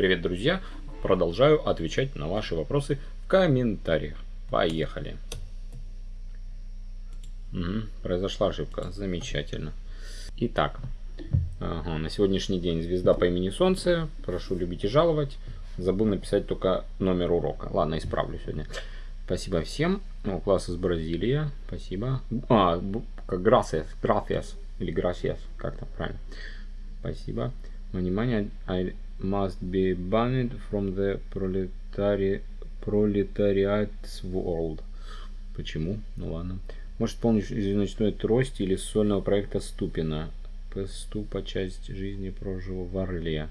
Привет, друзья! Продолжаю отвечать на ваши вопросы в комментариях. Поехали! Угу, произошла ошибка. Замечательно. Итак, ага, на сегодняшний день звезда по имени Солнце. Прошу любить и жаловать. Забыл написать только номер урока. Ладно, исправлю сегодня. Спасибо всем. О, класс из Бразилии. Спасибо. А, как gracias, gracias. Или gracias, как-то правильно. Спасибо. Внимание, I must be banned from the proletari proletariat's world. Почему? Ну ладно. Может помнишь из ночной трости или сольного проекта Ступина. Ступа часть жизни прожил в Орле.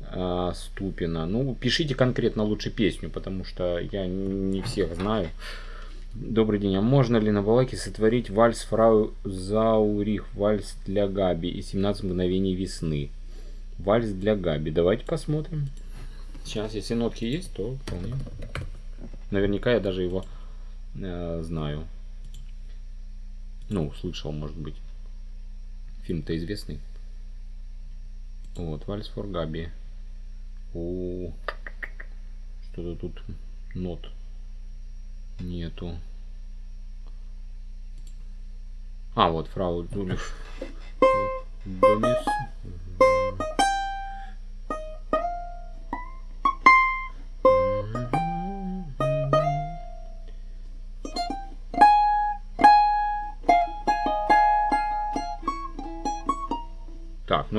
А, Ступина. Ну, пишите конкретно лучше песню, потому что я не всех знаю. Добрый день. А можно ли на балаке сотворить вальс фрау Заурих, вальс для Габи и 17 мгновений весны? Вальс для Габи. Давайте посмотрим. Сейчас, если нотки есть, то вполне. Наверняка я даже его э, знаю. Ну, слышал, может быть. Фильм-то известный. Вот, Вальс фор Габи. О, что-то тут нот нету. А, вот, фрау Дулиш. Домис.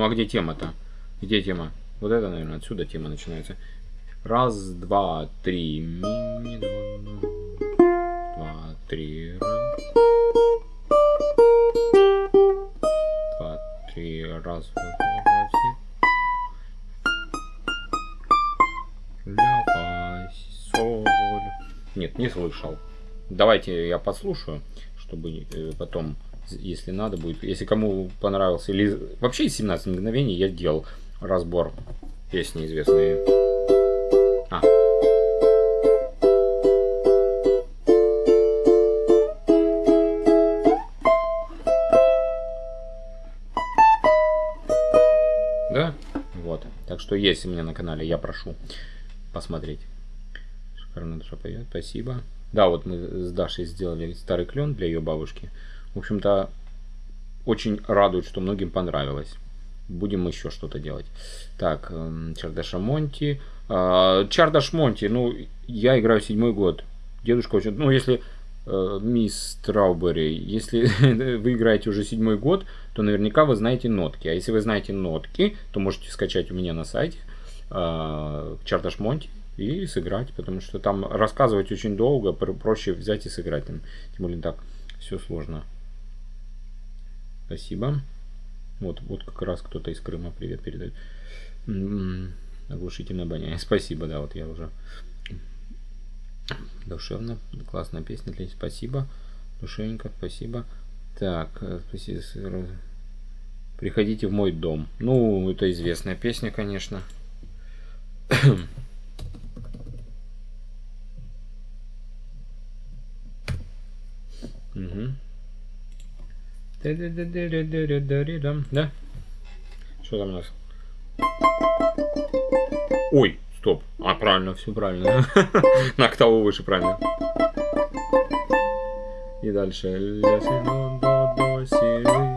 Ну а где тема-то? Где тема? Вот это, наверное, отсюда тема начинается. Раз, два, три. Ми, ми, два, три. Два, три. Раз, два, Ля, фа, соль. Нет, не слышал. Давайте я послушаю, чтобы э, потом если надо будет. Если кому понравился, или вообще из 17 мгновений я делал разбор песни известные. А. Да? Вот. Так что есть у меня на канале, я прошу посмотреть. Шикарно душа поет. Спасибо. Да, вот мы с Дашей сделали старый клен для ее бабушки. В общем-то, очень радует, что многим понравилось. Будем еще что-то делать. Так, эм, Чардаша Монти. А, Чардаш Монти, ну, я играю седьмой год. Дедушка очень... Ну, если э, мисс Траубери, если вы играете уже седьмой год, то наверняка вы знаете нотки. А если вы знаете нотки, то можете скачать у меня на сайте э, Чардаш Монти и сыграть, потому что там рассказывать очень долго, проще взять и сыграть. Тем более так все сложно. Спасибо. Вот, вот как раз кто-то из Крыма привет передает. М-м-м, оглушительное обоняние. Спасибо, да, вот я уже душевно. Классная песня для Спасибо. Душевненько, спасибо. Так, э, спасибо. Приходите в мой дом. Ну, это известная песня, конечно. угу. Да? Что там у нас? Ой, стоп. А, правильно, все правильно. На октаву выше, правильно. И дальше. Ля, си, до, до, до, си,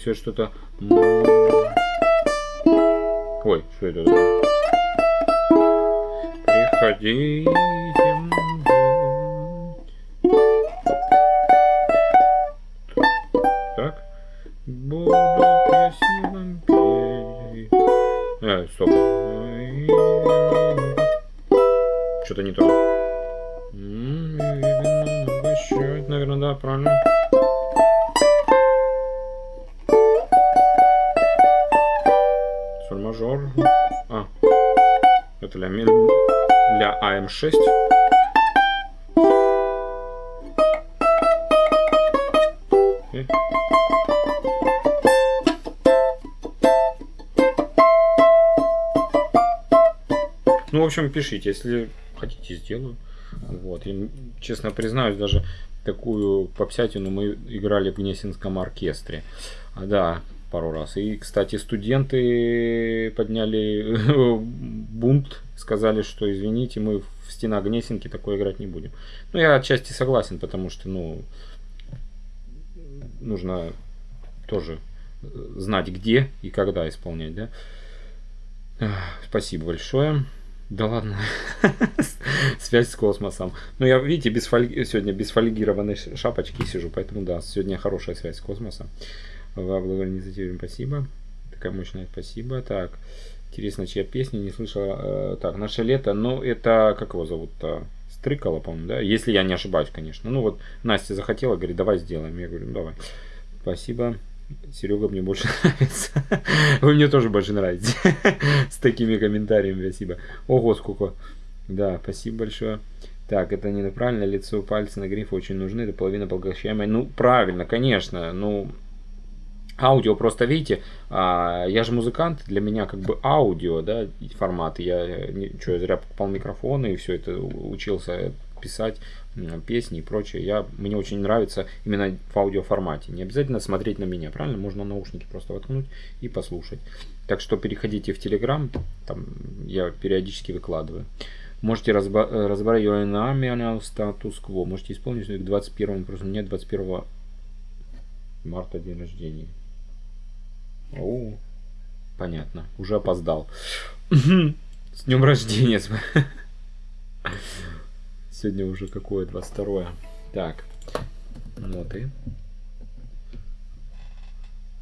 всего, что-то... Ой, что это? Приходите. Так. Буду вам петь. А, стоп. Что-то не то. Наверное, да, правильно. Мажор. А. Это для, для АМ6. Ну, в общем, пишите, если хотите, сделаю. Вот. И, честно признаюсь, даже такую попсятину мы играли в Гнесинском оркестре. А, да, пару раз. И, кстати, студенты подняли бунт, сказали, что извините, мы в стенах Гнесинки такое играть не будем. Ну, я отчасти согласен, потому что, ну, нужно тоже знать, где и когда исполнять, да. Спасибо большое. Да ладно. Связь с космосом. Ну, я, видите, без фольги, сегодня без фольгированной шапочки сижу, поэтому да, сегодня хорошая связь с космосом. Вы инициативе спасибо. Такая мощная спасибо. Так, интересно, чья песня не слышала. Э, так, наше лето, ну, это, как его зовут-то? Стрыкало, по-моему, да? Если я не ошибаюсь, конечно. Ну, вот Настя захотела, говорит, давай сделаем. Я говорю, ну, давай. Спасибо. Серега мне больше нравится. Вы мне тоже больше нравитесь. С такими комментариями, спасибо. Ого, сколько. Да, спасибо большое. Так, это не правильно, лицо, пальцы на гриф очень нужны, это половина поглощаемой. Ну, правильно, конечно, ну, аудио просто, видите, а, я же музыкант, для меня как бы аудио, да, формат, я, что, я зря покупал микрофоны и все это учился писать песни и прочее. Я, мне очень нравится именно в аудиоформате. Не обязательно смотреть на меня, правильно? Можно наушники просто воткнуть и послушать. Так что переходите в Telegram, там я периодически выкладываю. Можете разбирать нами статус-кво. Можете исполнить к 21 просто у меня 21 марта день рождения. О, понятно. Уже опоздал. С днем рождения. Сегодня уже какое? 22 Так. Ноты.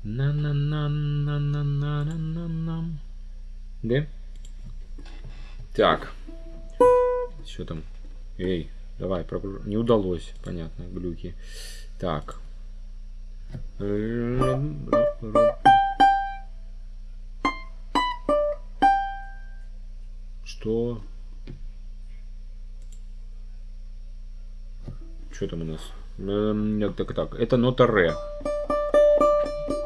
на на на на на на на на на Да? Так. Что там? Эй, давай, прогруж... Не удалось, понятно, глюки. Так. Что? Что там у нас? Эм, так, так. Это нота ре.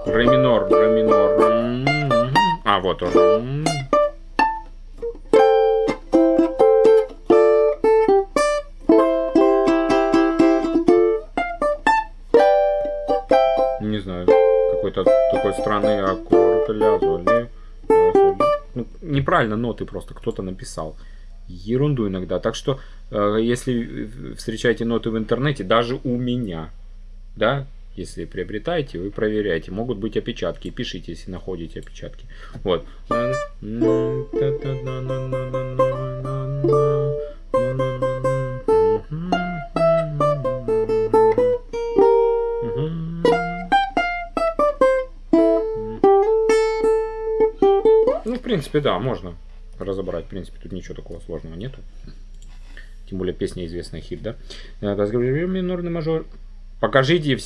Ре минор, ре минор. А, вот он. Не знаю. Какой-то такой странный аккорд. Ля, золи. Неправильно ноты просто кто-то написал ерунду иногда. Так что, э, если встречаете ноты в интернете, даже у меня, да, если приобретаете, вы проверяете. Могут быть опечатки. Пишите, если находите опечатки. Вот. Принципе, да, можно разобрать. В принципе, тут ничего такого сложного нету. Тем более песня известная хит, да? Минорный мажор. Покажите,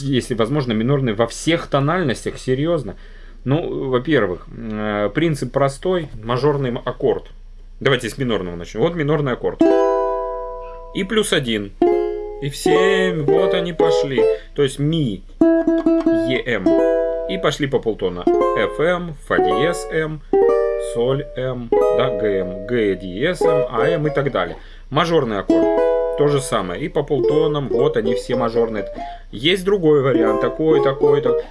если возможно, минорный во всех тональностях, серьезно. Ну, во-первых, э, принцип простой, мажорный аккорд. Давайте с минорного начнем. Вот минорный аккорд. И плюс один. И все, вот они пошли. То есть ми, ем. И пошли по полтона. FM, фа диез, М, соль, М, да, ГМ, Г диез, М, АМ и так далее. Мажорный аккорд. То же самое. И по полтонам, вот они все мажорные. Есть другой вариант, такой, такой, такой.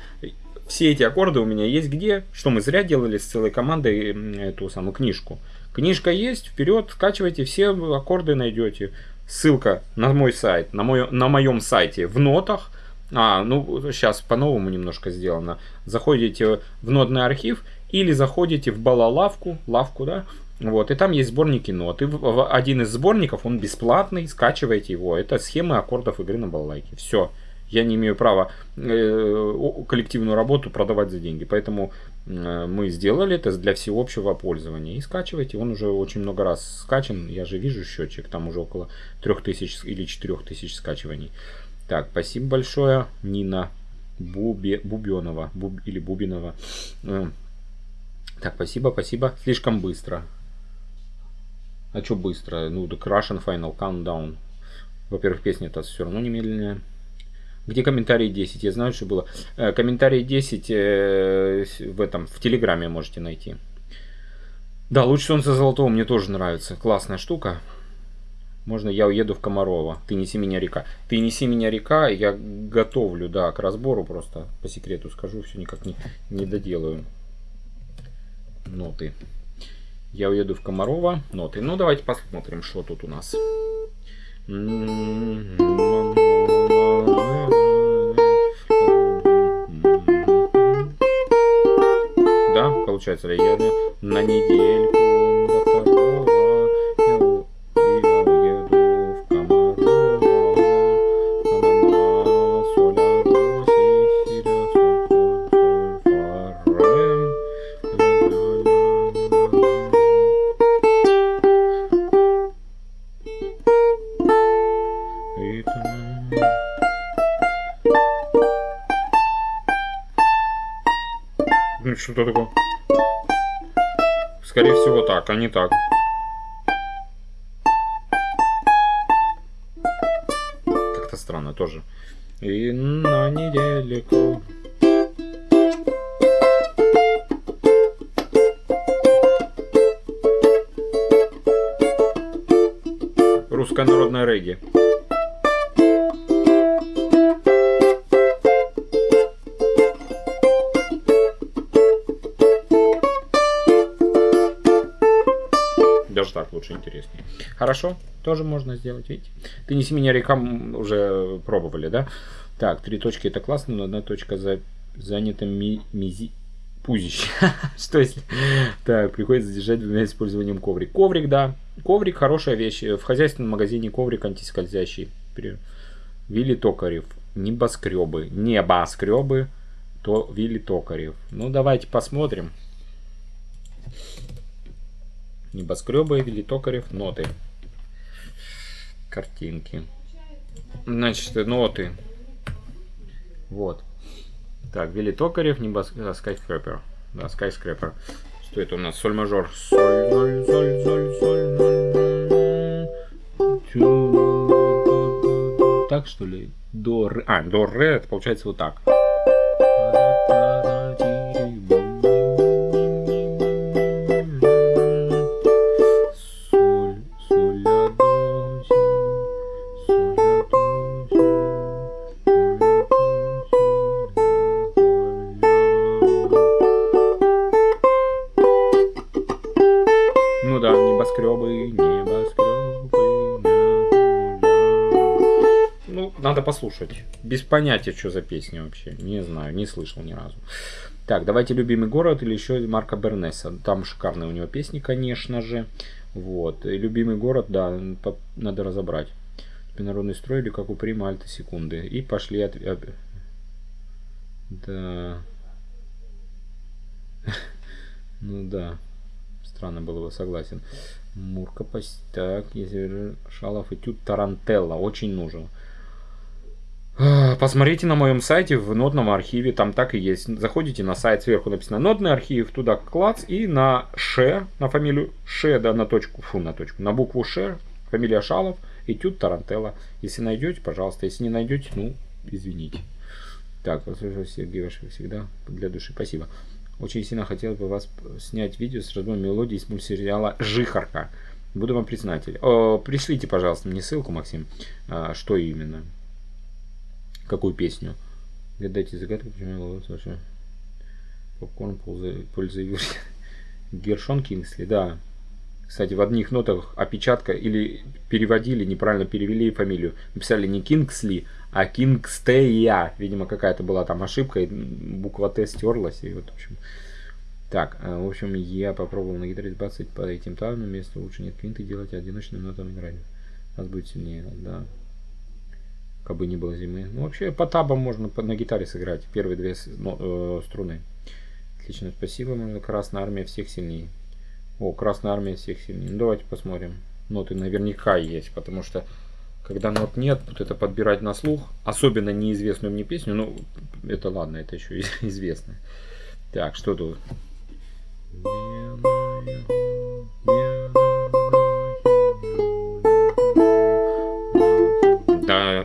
Все эти аккорды у меня есть где? Что мы зря делали с целой командой эту самую книжку. Книжка есть, вперед, скачивайте, все аккорды найдете. Ссылка на мой сайт, на, мой, на моем сайте в нотах. А, ну сейчас по-новому немножко сделано. Заходите в нотный архив или заходите в балалавку, лавку, да, вот, и там есть сборники нот. И один из сборников, он бесплатный, скачивайте его. Это схемы аккордов игры на балалайке. Все. Я не имею права э, коллективную работу продавать за деньги. Поэтому э, мы сделали это для всеобщего пользования. И скачивайте. Он уже очень много раз скачан. Я же вижу счетчик. Там уже около 3000 или 4000 скачиваний. Так, спасибо большое, Нина Бубе, Бубенова. Буб, или Бубинова. Э, так, спасибо, спасибо. Слишком быстро. А что быстро? Ну, The Russian Final Countdown. Во-первых, песня-то все равно немедленная. Где комментарии 10? Я знаю, что было. Э, комментарии 10 э, в этом, в Телеграме можете найти. Да, луч солнца золотого мне тоже нравится. Классная штука. Можно я уеду в Комарова. Ты неси меня река. Ты неси меня река. Я готовлю, да, к разбору просто. По секрету скажу, все никак не, не доделаю. Ноты. Я уеду в Комарова. Ноты. Ну, давайте посмотрим, что тут у нас. Да, получается, я на недельку что такое? Скорее всего так, а не так. Как-то странно тоже. И на неделю. Русская народная регги. Лучше, интереснее. Хорошо, тоже можно сделать, видите. Ты неси меня река уже пробовали, да? Так, три точки это классно, но одна точка за, занята ми, мизи, пузище. Что если... Так, приходится задержать двумя использованием коврик. Коврик, да. Коврик хорошая вещь. В хозяйственном магазине коврик антискользящий. Вилли Токарев. Небоскребы. Небоскребы. То Вилли Токарев. Ну, давайте посмотрим. Небоскребы, Вилли Токарев, ноты. Картинки. Значит, ноты. Вот. Так, Вилли Токарев, небоскреб, скайскрепер. Да, скайскрепер. Что это у нас? Соль мажор. Соль, соль, соль, соль, соль, соль. Так что ли? До. А, до, ре, это получается вот так. Надо послушать. Без понятия, что за песня вообще. Не знаю, не слышал ни разу. Так, давайте «Любимый город» или еще Марка Бернеса. Там шикарные у него песни, конечно же. Вот. И «Любимый город», да, надо разобрать. Народный строй или как у Прима Альта секунды. И пошли от... Да. Ну да. Странно было бы, согласен. Мурка, так, если Шалов и Тют Тарантелла. Очень нужен. Посмотрите на моем сайте в нодном архиве, там так и есть. Заходите на сайт, сверху написано нодный архив, туда клац и на ше, на фамилию ше, да, на точку, фу, на точку, на букву ше, фамилия Шалов, этюд Тарантелла. Если найдете, пожалуйста, если не найдете, ну, извините. Так, Сергей, ваш всегда для души, спасибо. Очень сильно хотел бы вас снять видео с разбором мелодии из мультсериала «Жихарка». Буду вам признатель. О, пришлите, пожалуйста, мне ссылку, Максим, а, что именно. Какую песню? Гадайте загадку, почему я ловлю вообще. Попкорн пользы Гершон Кингсли, да. Кстати, в одних нотах опечатка или переводили, неправильно перевели фамилию. Написали не Кингсли, а Кингстея. Видимо, какая-то была там ошибка, и буква Т стерлась. И вот, в общем... Так, э, в общем, я попробовал на гитаре 20 по этим тавным, вместо лучше нет квинты делать, а одиночным нотам играть. Нас будет сильнее, да как бы не было зимы. Ну, вообще по табам можно на гитаре сыграть первые две э, струны. Отлично, спасибо. Можно Красная Армия всех сильнее. О, Красная Армия всех сильнее. Ну, давайте посмотрим. Ноты наверняка есть, потому что когда нот нет, вот это подбирать на слух, особенно неизвестную мне песню, ну, это ладно, это еще известно. Так, что тут?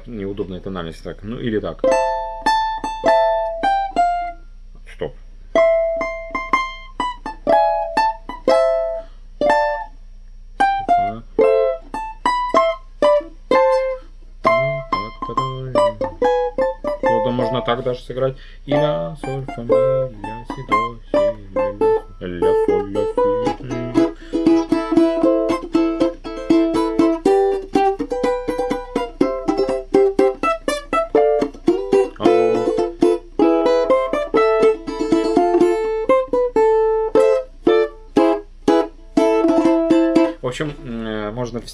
Удобной тональности. Так, ну или так. Стоп. Можно так даже сыграть. И ля, соль, фа, ми, ля, си, до, си, ля, ля, соль,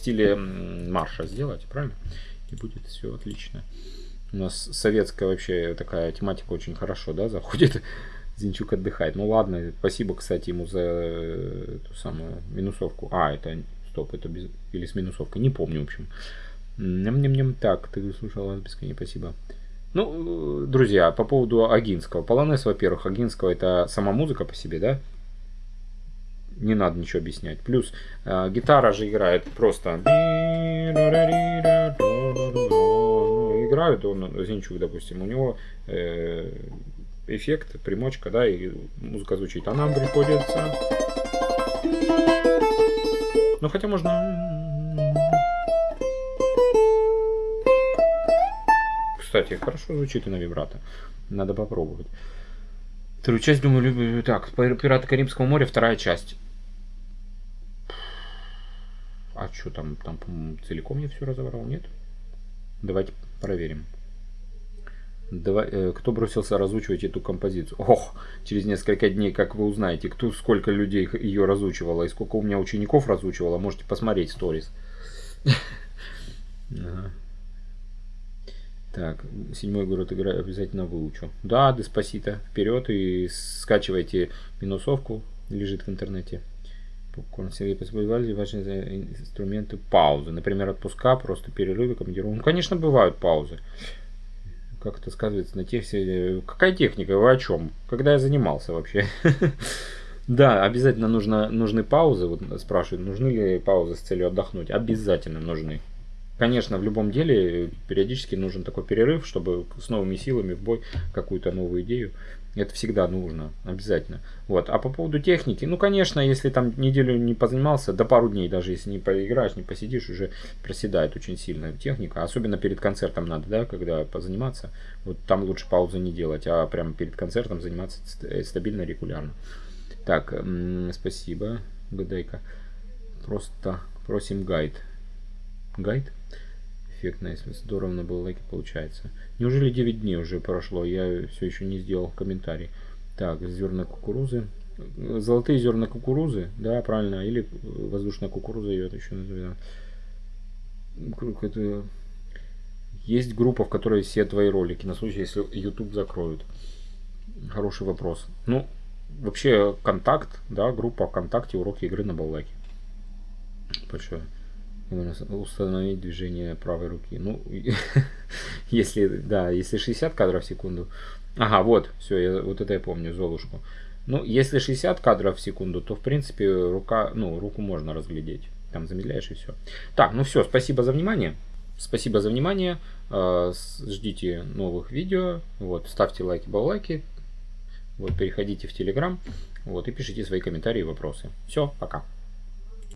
стиле марша сделать, правильно? И будет все отлично. У нас советская вообще такая тематика очень хорошо, да, заходит. Зинчук отдыхает. Ну ладно, спасибо, кстати, ему за э, эту самую минусовку. А, это, стоп, это без... или с минусовкой, не помню, в общем. Ням-ням-ням. Так, ты слушал вас бесконечно, спасибо. Ну, э, друзья, по поводу Агинского. Полонез, во-первых, Агинского это сама музыка по себе, да? Не надо ничего объяснять. Плюс э, гитара же играет просто. Играют он, Зинчук, допустим, у него э, эффект, примочка, да, и музыка звучит. А нам приходится... Ну, хотя можно... Кстати, хорошо звучит и на вибрато. Надо попробовать. Вторую часть, думаю, люблю. Так, Пираты Карибского моря, вторая часть. А что там? Там, целиком я все разобрал, нет? Давайте проверим. Давай, э, кто бросился разучивать эту композицию? Ох, через несколько дней, как вы узнаете, кто сколько людей ее разучивало и сколько у меня учеников разучивало, можете посмотреть сторис. Так, седьмой город играю, обязательно выучу. Да, Деспасита, вперед и скачивайте минусовку, лежит в интернете. Сергей Посбывали важные инструменты паузы. Например, отпуска, просто перерывы, командировки. Ну, конечно, бывают паузы. Как это сказывается на технике? Какая техника? Вы о чем? Когда я занимался вообще? Да, обязательно нужно, нужны паузы. Вот спрашивают, нужны ли паузы с целью отдохнуть? Обязательно нужны. Конечно, в любом деле периодически нужен такой перерыв, чтобы с новыми силами в бой какую-то новую идею. Это всегда нужно, обязательно. Вот. А по поводу техники, ну, конечно, если там неделю не позанимался, до пару дней, даже если не поиграешь, не посидишь, уже проседает очень сильно техника. Особенно перед концертом надо, да, когда позаниматься. Вот там лучше паузы не делать, а прямо перед концертом заниматься стабильно, регулярно. Так, спасибо, Гадайка. Просто просим гайд. Гайд? Эффектно, если здорово на лайки получается. Неужели 9 дней уже прошло, я все еще не сделал комментарий. Так, зерна кукурузы. Золотые зерна кукурузы, да, правильно, или воздушная кукуруза ее еще называют. Есть группа, в которой все твои ролики, на случай, если YouTube закроют. Хороший вопрос. Ну, вообще, контакт, да, группа ВКонтакте, уроки игры на баллайке. Большое установить движение правой руки. Ну, если, да, если 60 кадров в секунду. Ага, вот, все, я, вот это я помню, Золушку. Ну, если 60 кадров в секунду, то, в принципе, рука, ну, руку можно разглядеть. Там замедляешь и все. Так, ну все, спасибо за внимание. Спасибо за внимание. А, ждите новых видео. Вот, ставьте лайки, баллайки. Вот, переходите в Телеграм. Вот, и пишите свои комментарии и вопросы. Все, пока.